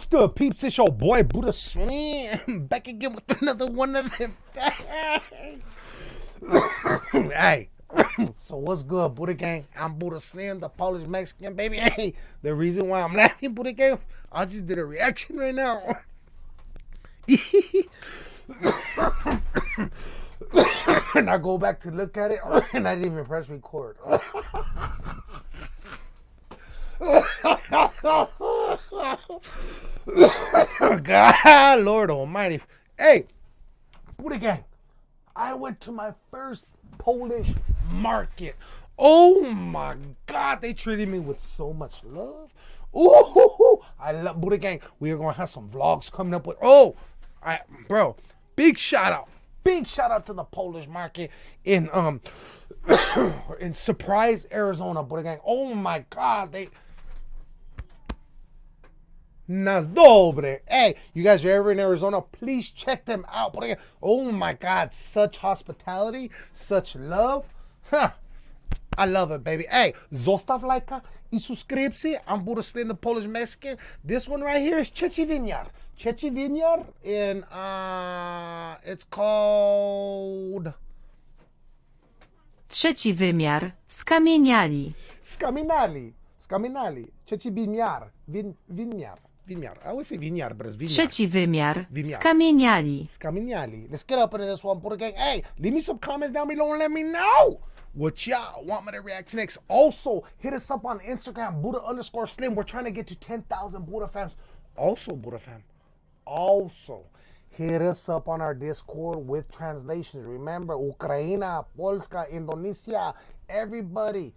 What's good, peeps? It's your boy Buddha Slim back again with another one of them. hey, so what's good, Buddha Gang? I'm Buddha Slim, the Polish Mexican baby. Hey, the reason why I'm laughing, Buddha Gang, I just did a reaction right now. and I go back to look at it, and I didn't even press record. God, Lord Almighty. Hey, Buddha Gang, I went to my first Polish market. Oh my God, they treated me with so much love. Ooh, I love Buddha Gang. We are gonna have some vlogs coming up with. Oh, I, bro, big shout out, big shout out to the Polish market in um in Surprise, Arizona. Buddha Gang. Oh my God, they Nas dobre. Hey, you guys are ever in Arizona, please check them out. Oh my God, such hospitality, such love. Huh. I love it, baby. Hey, zostav lajka i subskrypcji. I'm Buddha Slim, the Polish Mexican. This one right here is Chechi Vinyar. Chechi Vinyar, and uh, it's called... Trzeci wymiar. Skamieniali. Skamieniali. Skamieniali. Chechi Vinyar. Vinyar. I always say Vinyar, but it's Vinyar. Trzeci wymiar. Wymiar. Skamieniali. Skamieniali. Let's get up into this one, Buddha Gang. Hey, leave me some comments down below and let me know what y'all want me to react to next. Also, hit us up on Instagram, Buddha underscore Slim. We're trying to get to 10,000 Buddha fams. Also, Buddha fam, also hit us up on our Discord with translations. Remember, Ukraina, Polska, Indonesia, everybody.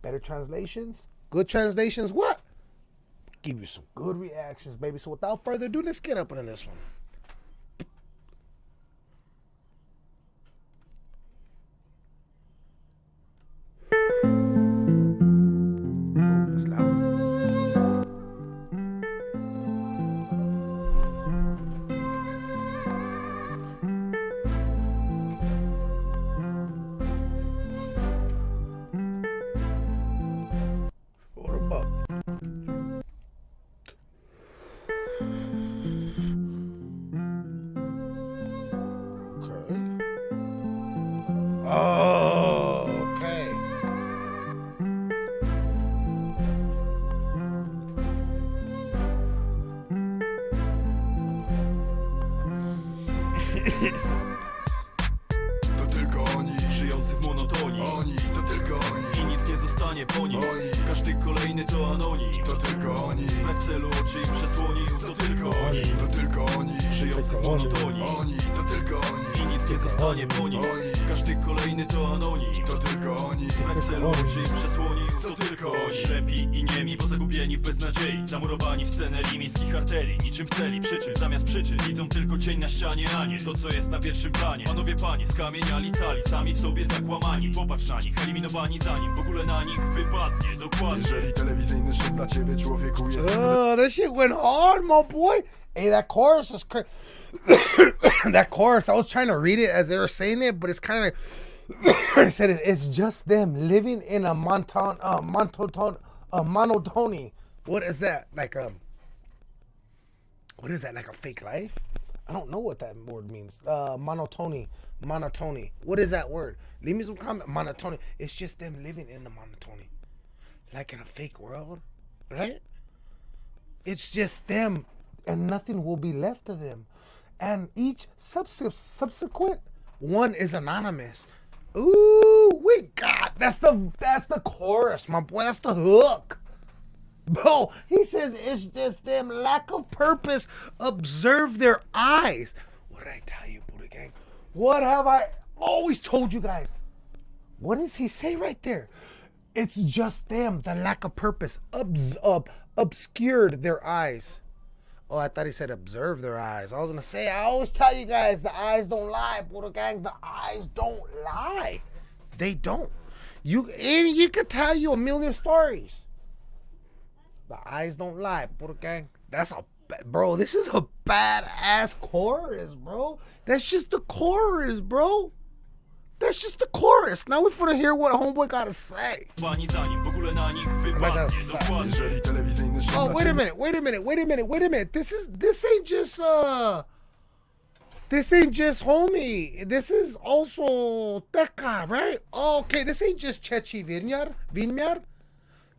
Better translations, good translations, what? Give you some good reactions, baby. So without further ado, let's get up into this one. That's loud. Oh, okay. To tylko oni, Żyjący w monotonii oni, to tylko oni, I nic nie zostanie po nim Oni. Każdy kolejny to anonim to tylko oni, Brak celu oczy przesłonił To tylko oni to tylko w monotonii oni, to tylko oni, I nic nie zostanie po nim Oni. Każdy kolejny to anonim. To tylko oni, Brak celu oczy im przesłonił To tylko oni. Ślepi i niemi, bo zagubieni w beznadziei. Zamurowani w scenerii miejskich arterii. Niczym w celi, przy czym zamiast przyczyn. Widzą tylko cień na ścianie, a nie to co jest na pierwszym planie. Panowie panie, skamieniali cali Sami w sobie zakłamani. Popatrz na nich, eliminowani zanim w ogóle na nich wypadnie. Dokładnie. Jeżeli telewizyjny szczyt dla ciebie człowieku jest Oh, that shit went hard, my boy. Hey, that chorus is crazy. that chorus, I was trying to read it as they were saying it, but it's kind of. I said it- it's just them living in a monton, uh, monotone, a monotony. What is that? Like um. What is that? Like a fake life? I don't know what that word means. Uh, monotony, monotony. What is that word? Leave me some comment. Monotony. It's just them living in the monotony, like in a fake world, right? It's just them, and nothing will be left of them. And each subs- subsequent one is anonymous. Ooh, we got that's the that's the chorus, my boy. That's the hook. Bro, he says it's just them lack of purpose. Observe their eyes. What did I tell you, Buddha Gang? What have I always told you guys? What does he say right there? It's just them, the lack of purpose, obs- ob- obscured their eyes. Oh, I thought he said observe their eyes. I was gonna say, I always tell you guys, the eyes don't lie, Buddha gang. The eyes don't lie. They don't. You and you could tell you a million stories. The eyes don't lie, Buddha gang. That's a bro. This is a badass chorus, bro. That's just the chorus, bro. That's just the chorus. Now we finna hear what homeboy gotta say. Pani zanim w ogóle na nich gonna wypadnie say. Dokładnie Jeżeli telewizyjny szum Oh, wait a minute, wait a minute, wait a minute, wait a minute. This is this ain't just uh this ain't just homie. This is also Teka, right? Oh, okay, this ain't just Chechi Vinyar, Vinyar.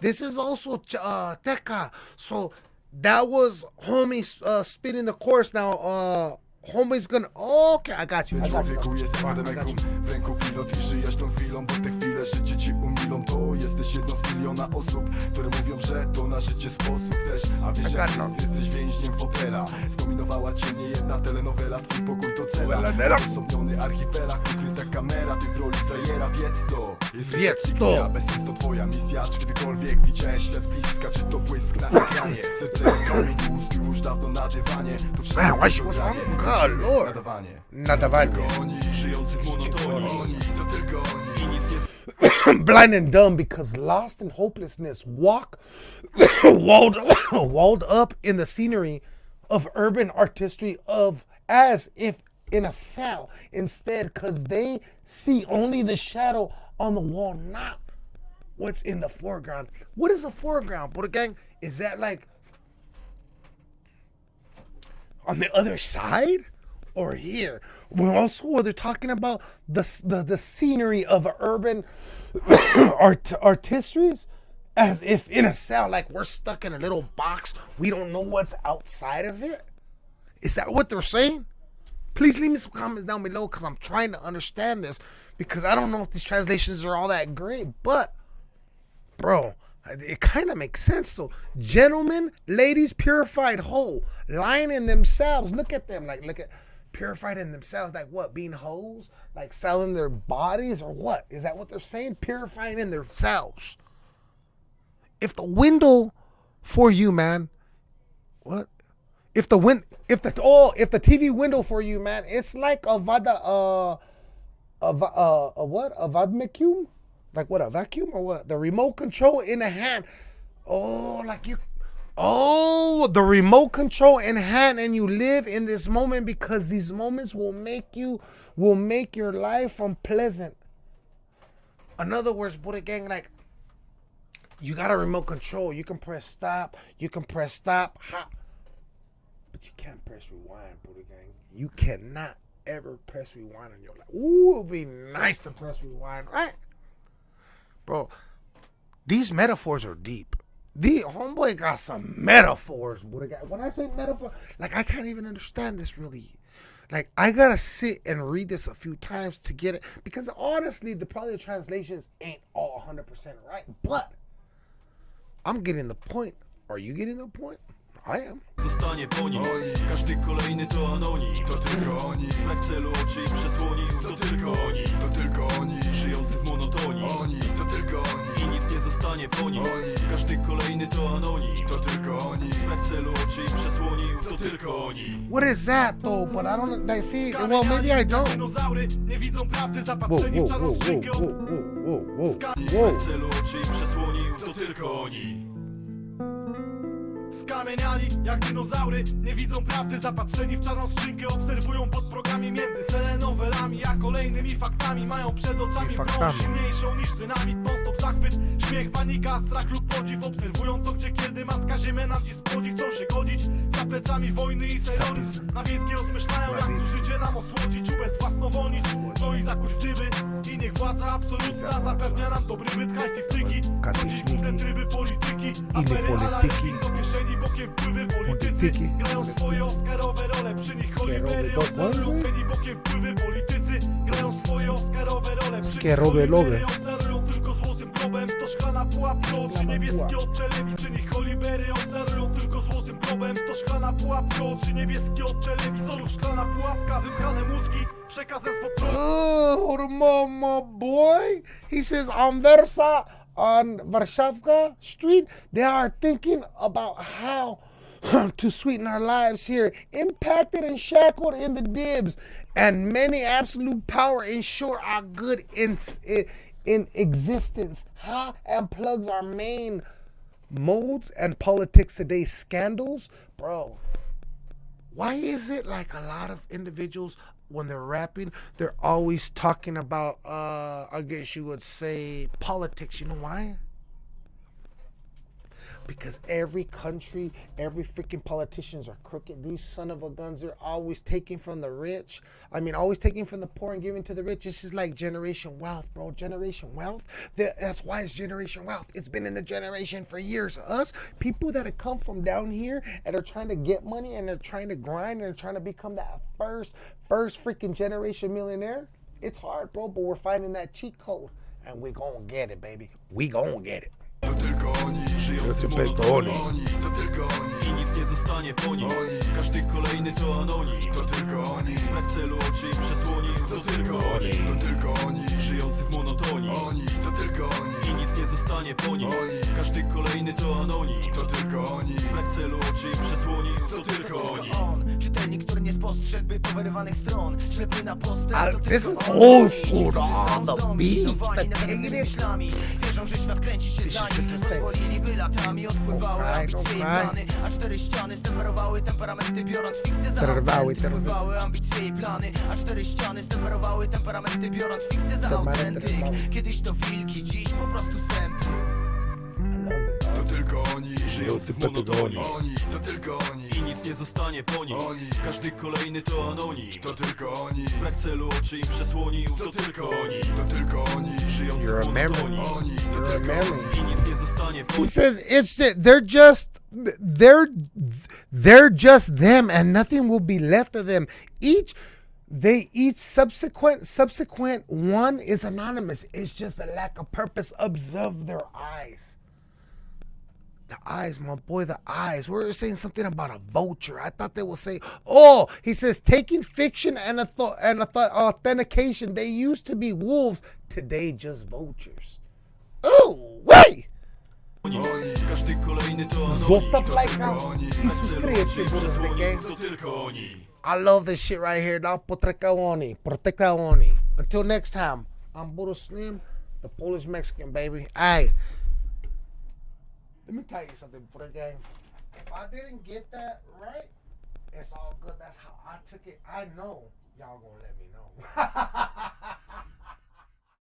This is also Ch- uh Teka. So that was homie uh spitting the chorus now. Uh homie's gonna oh, okay, I got you. Człowieku jest you. W ręku pilot i żyjesz tą chwilą Bo te chwile życie ci umilą. To jesteś jedną z miliona osób Które mówią, że to na życie sposób też. A wiesz jak got jest, jesteś więźniem fotela. Zdominowała cię nie jedna telenowela Twój pokój to cela. Osobniony archipelag Ukryta kamera, ty w roli frajera. Wiedz to. Jesteś Wiedz to. Bez to twoja misja. Czy kiedykolwiek widziałeś z bliska Czy to błysk na ekranie? Serce jak kamień dawno na dywanie To wszystko Man, why she was progranie. lord. Nadawanie. Nadawanie. oni, Żyjący w monotonii oni, to tylko oni. I nic nie blind and dumb because lost in hopelessness walk walled walled up in the scenery of urban artistry of as if in a cell instead because they see only the shadow on the wall not what's in the foreground. What is the foreground but gang? Is that like on the other side or here. Well, also they're talking about the the, the scenery of urban art artistries as if in a cell, like we're stuck in a little box. We don't know what's outside of it. Is that what they're saying? Please leave me some comments down below because I'm trying to understand this because I don't know if these translations are all that great, but bro it kind of makes sense. So gentlemen ladies purified whole lying in themselves look at them like look at purified in themselves like what being hoes? Like selling their bodies or what? Is that what they're saying? Purifying in themselves. If the window for you man what? If the win if the oh if the tv window for you man it's like a vada uh a, va- uh, a what? A vacuum? Like what? A vacuum or what? The remote control in the hand. Oh, like you. Oh, the remote control in hand, and you live in this moment because these moments will make you, will make your life unpleasant. In other words, Buddha gang, like you got a remote control. You can press stop. You can press stop. Ha. But you can't press rewind, Buddha gang. You cannot ever press rewind in your life. Ooh, it would be nice to press rewind, right? Bro, these metaphors are deep. The homeboy got some metaphors, Buddha gang. When I say metaphor, like I can't even understand this really. Like I gotta sit and read this a few times to get it because honestly, the probably the translations ain't all 100% right, but I'm getting the point. Are you getting the point? I am. zostanie po nim Każdy kolejny to anonim To tylko oni, Brak celu oczy i przesłonił to To tylko tylko oni, oni to tylko oni Żyjący w monotonii Oni, nic nie zostanie po nim Oni. Każdy kolejny to anonim to tylko oni Brak celu oczy i przesłonił To tylko oni What is that though? But I don't like see. Well, maybe I don't. Dinozaury nie widzą prawdy, zapatrzeni w czarną Brak whoa. celu oczy i przesłonił To tylko oni Skamieniali jak dinozaury Nie widzą prawdy, zapatrzeni w czarną skrzynkę Obserwują pod progami między telenowelami A kolejnymi faktami Mają przed oczami faktami. silniejszą niż dynamit Non-stop zachwyt, śmiech, panika, strach lub podziw Obserwują co gdzie kiedy matka ziemia nam dziś spłodzi Chcą się godzić za plecami wojny i terroryzm Na wiejskie rozmyślają jak tu życie nam osłodzić. Ubezwłasnowolnić, no i zakuć w dyby I niech władza absolutna zapewnia nam dobry byt Hajs i wtyki, chodzić główne tryby polityki Afery, polityki. do kieszeni, bokiem wpływy politycy Polityki. Grają swoje oscarowe role, przy nich może? Penny, bokiem wpływy politycy Grają swoje oscarowe role, przy nich Oscarowe szklana pułapka, oczy niebieskie od Przy nich obdarują tylko złotym globem To szklana pułapka, oczy niebieskie od telewizorów. Szklana pułapka, wypchane mózgi Przekazem spod Oh, mama boy. He says on Versa, on Warszawka Street, they are thinking about how to sweeten our lives here, impacted and shackled in the dibs, and many absolute power ensure our good in, in, in existence. How and plugs our main modes and politics today scandals, bro. Why is it like a lot of individuals when they're rapping, they're always talking about, uh, I guess you would say, politics. You know why? Because every country, every freaking politicians are crooked. These son of a guns are always taking from the rich. I mean, always taking from the poor and giving to the rich. It's just like generation wealth, bro. Generation wealth. That's why it's generation wealth. It's been in the generation for years. Us people that have come from down here and are trying to get money and they're trying to grind and trying to become that first, first freaking generation millionaire. It's hard, bro, but we're finding that cheat code and we gonna get it, baby. We gonna get it. To tylko oni. Żyjący w tylko monotonii Oni, to tylko oni. I nic nie zostanie po nim Oni. Każdy kolejny to anonim. To tylko oni. Brak celu oczy i przesłoni. To tylko oni. To tylko oni. Żyjący w monotonii. Oni, to tylko oni. I nic nie zostanie po nim Oni. Każdy kolejny to anonim. To tylko oni. Brak celu oczy i przesłoni. To tylko oni spostrzegłby powyrywanych stron. Ślepy na postęp Ale to this tylko is on. old school, są The beat, Wierzą, że świat kręci się za nich Pozwoliliby latami Odpływały ambicje i plany. A cztery ściany stemperowały temperamenty Biorąc fikcję za trwały. Odpływały ambicje i plany. A cztery ściany stemperowały temperamenty Biorąc fikcję za autentyk. Kiedyś to wilki, dziś po prostu sępy. To tylko oni Żyjący w monotonii. Oni, to tylko oni I nic nie zostanie po nim Oni. Każdy kolejny to anonim To tylko oni Brak celu oczy im przesłonił To To tylko tylko oni oni To tylko oni Żyjący You're w a memory. Oni, to You're a memory. oni I nic nie zostanie po He says it's just, they're just they're they're just them and nothing will be left of them. Each they each subsequent subsequent one is anonymous. It's just a lack of purpose. Observe their eyes. The eyes, my boy, the eyes. We were saying something about a vulture. I thought they would say, oh, he says taking fiction and a thought and a thought authentication. They used to be wolves, today just vultures. Oh, wait. Zostaw lajka i I love this shit right here, dog. Potrekaoni. Potrekaoni. Until next time, I'm Buddha Slim, the Polish Mexican, baby. Hey, let me tell you something, Buddha gang. If I didn't get that right, it's all good. That's how I took it. I know y'all gonna let me know.